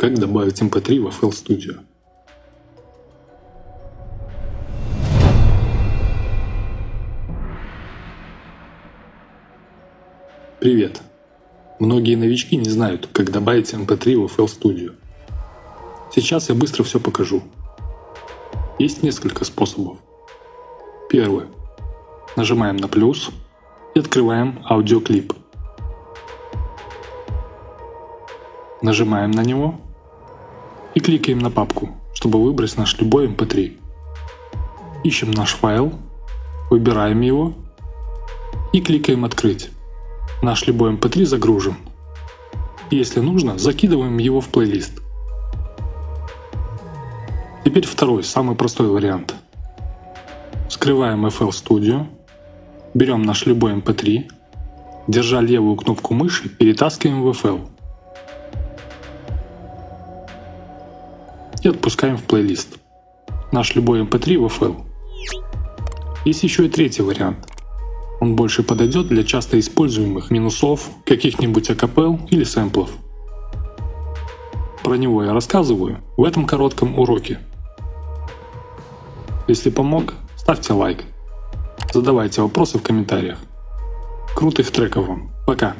Как добавить MP3 в FL Studio? Привет! Многие новички не знают, как добавить MP3 в FL Studio. Сейчас я быстро все покажу. Есть несколько способов. Первый. Нажимаем на плюс и открываем аудиоклип. Нажимаем на него и кликаем на папку, чтобы выбрать наш любой MP3. Ищем наш файл, выбираем его и кликаем «Открыть». Наш любой MP3 загружен. Если нужно, закидываем его в плейлист. Теперь второй, самый простой вариант. Скрываем FL Studio, берем наш любой MP3, держа левую кнопку мыши, перетаскиваем в FL. И отпускаем в плейлист. Наш любой mp3 в FL. Есть еще и третий вариант. Он больше подойдет для часто используемых минусов, каких-нибудь акапел или сэмплов. Про него я рассказываю в этом коротком уроке. Если помог, ставьте лайк. Задавайте вопросы в комментариях. Крутых треков вам. Пока.